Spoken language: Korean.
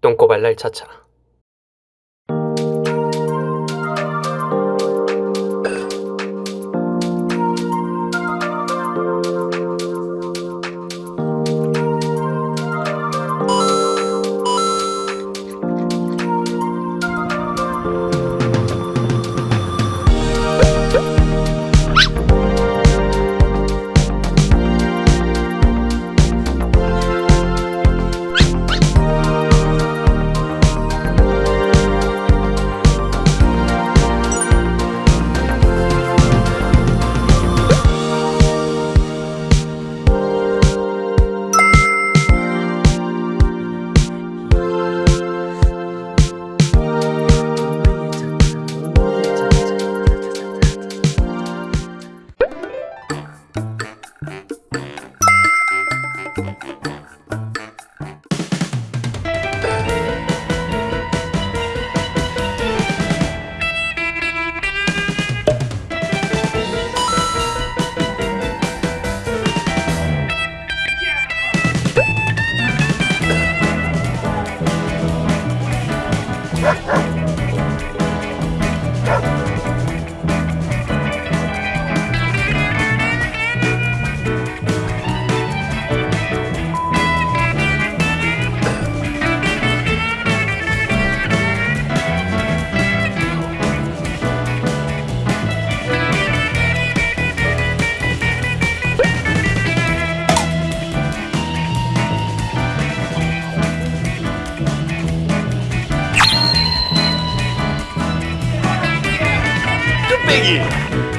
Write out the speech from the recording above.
똥꼬발랄 차차 빼기.